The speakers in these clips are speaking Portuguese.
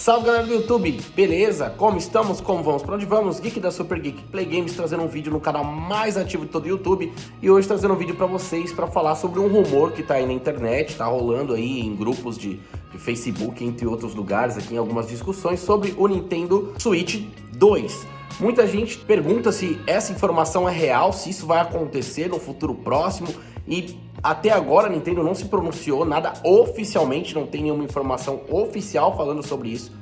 Salve galera do YouTube, beleza? Como estamos? Como vamos? Para onde vamos? Geek da Super Geek Play Games trazendo um vídeo no canal mais ativo de todo o YouTube e hoje trazendo um vídeo para vocês para falar sobre um rumor que tá aí na internet, tá rolando aí em grupos de, de Facebook, entre outros lugares, aqui em algumas discussões sobre o Nintendo Switch 2. Muita gente pergunta se essa informação é real, se isso vai acontecer no futuro próximo e até agora a Nintendo não se pronunciou nada oficialmente, não tem nenhuma informação oficial falando sobre isso.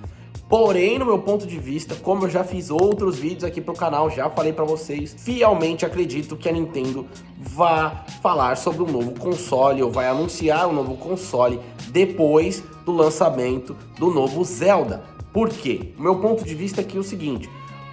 Porém, no meu ponto de vista, como eu já fiz outros vídeos aqui pro canal, já falei para vocês, fielmente acredito que a Nintendo vá falar sobre um novo console, ou vai anunciar um novo console depois do lançamento do novo Zelda. Por quê? O meu ponto de vista aqui é o seguinte,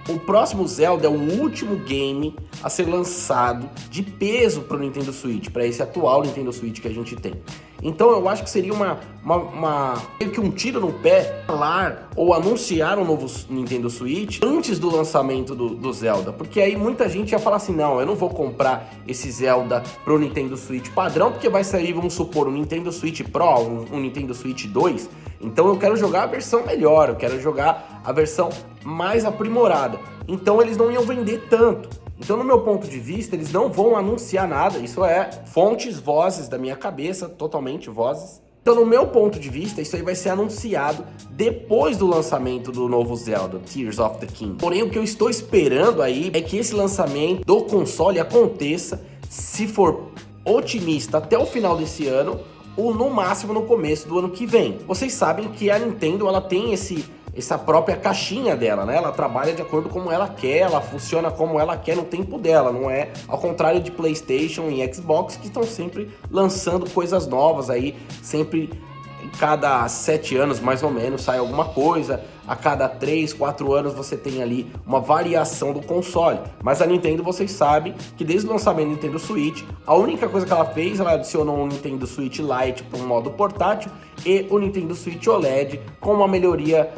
o próximo Zelda é o último game a ser lançado de peso para o Nintendo Switch, para esse atual Nintendo Switch que a gente tem. Então eu acho que seria uma, uma, uma meio que um tiro no pé falar ou anunciar um novo Nintendo Switch antes do lançamento do, do Zelda, porque aí muita gente ia falar assim, não, eu não vou comprar esse Zelda pro Nintendo Switch padrão, porque vai sair, vamos supor, um Nintendo Switch Pro, um, um Nintendo Switch 2, então eu quero jogar a versão melhor, eu quero jogar a versão mais aprimorada. Então eles não iam vender tanto. Então, no meu ponto de vista, eles não vão anunciar nada. Isso é fontes, vozes da minha cabeça, totalmente vozes. Então, no meu ponto de vista, isso aí vai ser anunciado depois do lançamento do novo Zelda, Tears of the King. Porém, o que eu estou esperando aí é que esse lançamento do console aconteça, se for otimista, até o final desse ano, ou no máximo no começo do ano que vem. Vocês sabem que a Nintendo ela tem esse essa própria caixinha dela, né? Ela trabalha de acordo com como ela quer, ela funciona como ela quer no tempo dela, não é ao contrário de PlayStation e Xbox que estão sempre lançando coisas novas aí, sempre cada sete anos mais ou menos sai alguma coisa, a cada três, quatro anos você tem ali uma variação do console. Mas a Nintendo, vocês sabem que desde o lançamento do Nintendo Switch, a única coisa que ela fez, ela adicionou um Nintendo Switch Lite para um modo portátil e o Nintendo Switch OLED com uma melhoria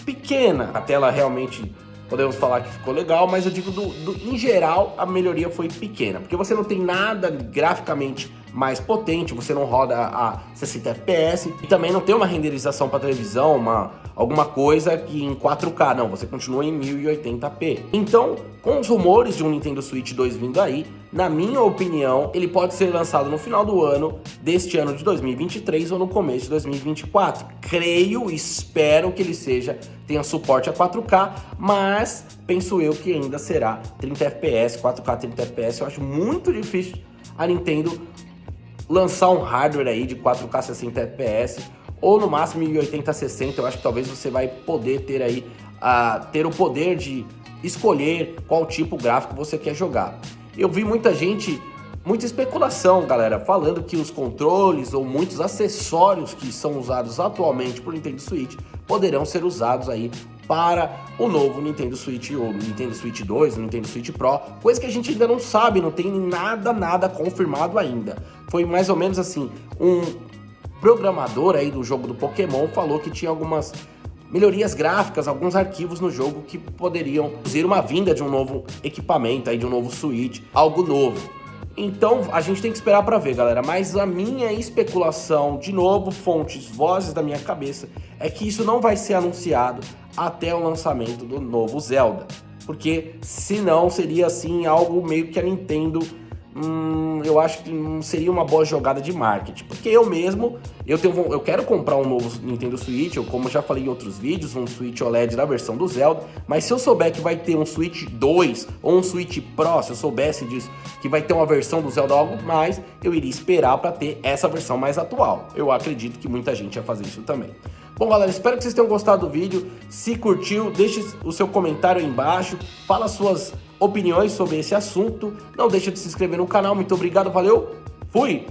pequena. A tela realmente podemos falar que ficou legal, mas eu digo do, do, em geral a melhoria foi pequena, porque você não tem nada graficamente mais potente, você não roda a 60 FPS e também não tem uma renderização para televisão, uma, alguma coisa que em 4K, não, você continua em 1080p. Então, com os rumores de um Nintendo Switch 2 vindo aí, na minha opinião, ele pode ser lançado no final do ano, deste ano de 2023 ou no começo de 2024. Creio, espero que ele seja, tenha suporte a 4K, mas penso eu que ainda será 30 FPS, 4K 30 FPS. Eu acho muito difícil a Nintendo lançar um hardware aí de 4K 60 FPS ou no máximo 1080 60, eu acho que talvez você vai poder ter aí uh, ter o poder de escolher qual tipo gráfico você quer jogar. Eu vi muita gente, muita especulação, galera, falando que os controles ou muitos acessórios que são usados atualmente por Nintendo Switch poderão ser usados aí para o novo Nintendo Switch ou Nintendo Switch 2, Nintendo Switch Pro, coisa que a gente ainda não sabe, não tem nada, nada confirmado ainda. Foi mais ou menos assim, um programador aí do jogo do Pokémon falou que tinha algumas melhorias gráficas, alguns arquivos no jogo que poderiam ser uma vinda de um novo equipamento, aí de um novo Switch, algo novo. Então a gente tem que esperar para ver, galera. Mas a minha especulação, de novo, fontes, vozes da minha cabeça, é que isso não vai ser anunciado até o lançamento do novo Zelda. Porque senão seria assim algo meio que a Nintendo hum, eu acho que não seria uma boa jogada de marketing. Porque eu mesmo, eu, tenho, eu quero comprar um novo Nintendo Switch, ou como já falei em outros vídeos, um Switch OLED da versão do Zelda, mas se eu souber que vai ter um Switch 2 ou um Switch Pro, se eu soubesse disso, que vai ter uma versão do Zelda algo mais, eu iria esperar para ter essa versão mais atual. Eu acredito que muita gente ia fazer isso também. Bom, galera, espero que vocês tenham gostado do vídeo. Se curtiu, deixe o seu comentário aí embaixo. Fala suas opiniões sobre esse assunto. Não deixe de se inscrever no canal. Muito obrigado, valeu, fui!